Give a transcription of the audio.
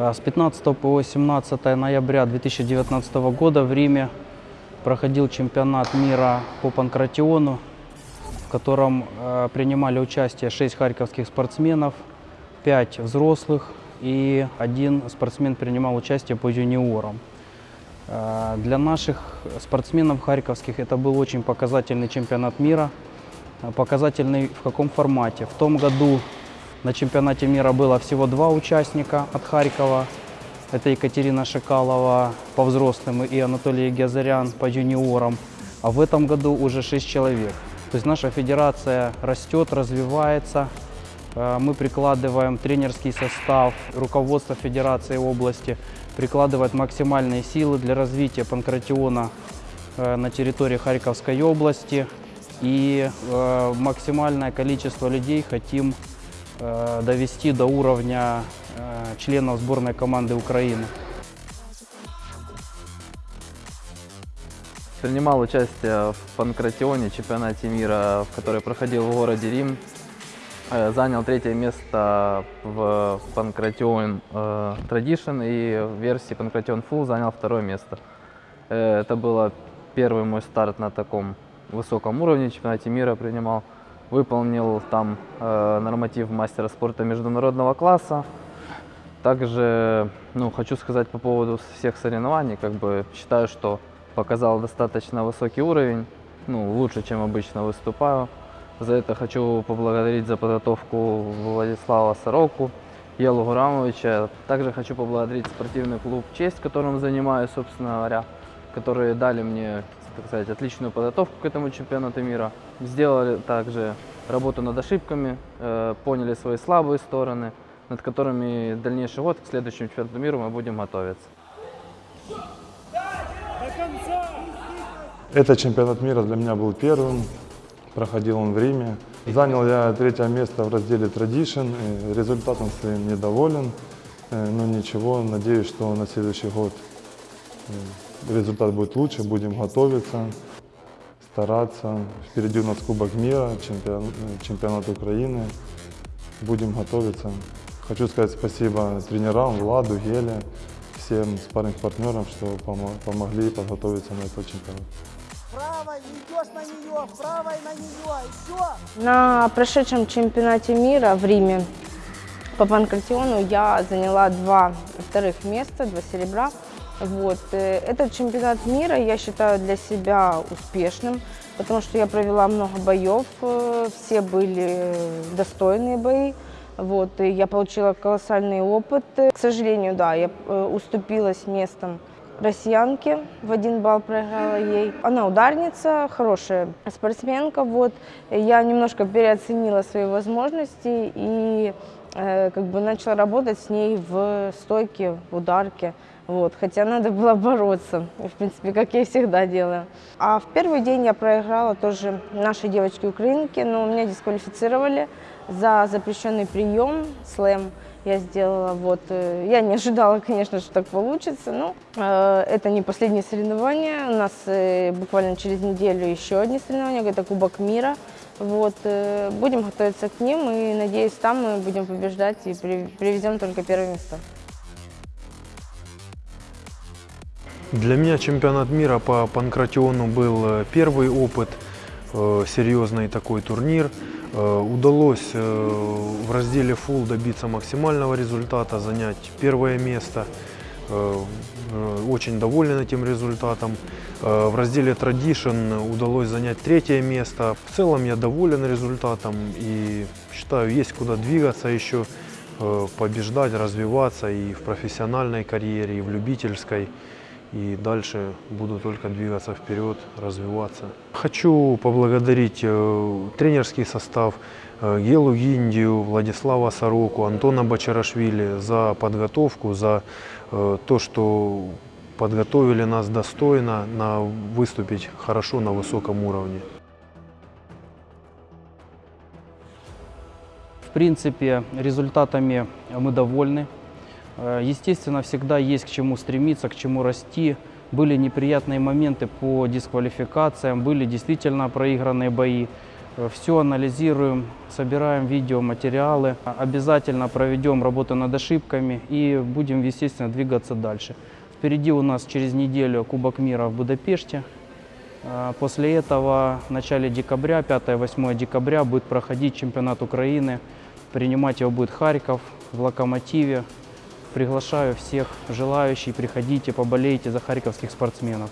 Э, С 15 по 17 ноября 2019 года в Риме проходил чемпионат мира по панкратиону, в котором э, принимали участие 6 харьковских спортсменов, 5 взрослых и один спортсмен принимал участие по юниорам. Э, Для наших спортсменов харьковских это был очень показательный чемпионат мира. Показательный в каком формате? В том году на чемпионате мира было всего два участника от Харькова. Это Екатерина Шикалова по взрослым и Анатолий Гязарян по юниорам. А в этом году уже шесть человек. То есть наша федерация растет, развивается. Э, Мы прикладываем тренерский состав, руководство федерации области прикладывает максимальные силы для развития панкратиона э, на территории Харьковской области. И э, максимальное количество людей хотим довести до уровня э, членов сборной команды Украины. Принимал участие в панкратионе, чемпионате мира, который проходил в городе Рим. Э, Занял третье место в панкратион э, Tradition и в версии панкратион Full занял второе место. Э, Это было первый мой старт на таком высоком уровне, чемпионате мира принимал. Выполнил там э, норматив мастера спорта международного класса. Также, ну, хочу сказать по поводу всех соревнований, как бы считаю, что показал достаточно высокий уровень, ну, лучше, чем обычно выступаю. За это хочу поблагодарить за подготовку Владислава Сороку, Елу Гурамовича. Также хочу поблагодарить спортивный клуб «Честь», которым занимаюсь, собственно говоря, которые дали мне, так сказать, отличную подготовку к этому чемпионату мира. Сделали также работу над ошибками, э, поняли свои слабые стороны, над которыми в дальнейший год к следующему чемпионату мира мы будем готовиться. Этот чемпионат мира для меня был первым. Проходил он в Риме. Занял я третье место в разделе Tradition. Результатом своим недоволен. Э, Но ничего, надеюсь, что на следующий год результат будет лучше. Будем готовиться, стараться. Впереди у нас Кубок мира, чемпион- чемпионат Украины. Будем готовиться. Хочу сказать спасибо тренерам, Владу, Геле, всем спарринг партнерам, что помо- помогли подготовиться на этот чемпионат. Правой идешь на нее, правой на нее, еще. На прошедшем чемпионате мира в Риме по панкратиону я заняла два вторых места, два серебра. Вот. э, Этот чемпионат мира я считаю для себя успешным, потому что я провела много боев, э, все были достойные бои. Вот, и я получила колоссальный опыт. К сожалению, да, я э, уступила с местом россиянке, в один балл проиграла ей. Она ударница, хорошая спортсменка, вот. Я немножко переоценила свои возможности и э, как бы начала работать с ней в стойке, в ударке. Вот, хотя надо было бороться, в принципе, как я всегда делаю. А в первый день я проиграла тоже нашей девочке-украинке, но меня дисквалифицировали за запрещенный прием, слэм я сделала. Вот. э, Я не ожидала, конечно, что так получится, но э, это не последнее соревнование. У нас э, буквально через неделю еще одни соревнования, это Кубок мира. Вот. э, Будем готовиться к ним и, надеюсь, там мы будем побеждать и при- привезем только первые места. Для меня чемпионат мира по панкратиону был э, первый опыт, э, серьезный такой турнир. Э, Удалось в разделе full добиться максимального результата, занять первое место. Очень доволен этим результатом. В разделе Tradition удалось занять третье место. В целом я доволен результатом и считаю, есть куда двигаться еще, побеждать, развиваться и в профессиональной карьере, и в любительской и дальше буду только двигаться вперед, развиваться. Хочу поблагодарить э, тренерский состав э, Гелу Гиндию, Владислава Сороку, Антона Бачарашвили за подготовку, за э, то, что подготовили нас достойно на выступить хорошо на высоком уровне. В принципе, результатами мы довольны. Э, Естественно, всегда есть к чему стремиться, к чему расти. Были неприятные моменты по дисквалификациям, были действительно проигранные бои. Все анализируем, собираем видеоматериалы. Обязательно проведем работу над ошибками и будем, естественно, двигаться дальше. Впереди у нас через неделю Кубок мира в Будапеште. А, После этого в начале декабря, 5-8 декабря, будет проходить чемпионат Украины. Принимать его будет Харьков в Локомотиве. Приглашаю всех желающих, приходите, поболейте за харьковских спортсменов.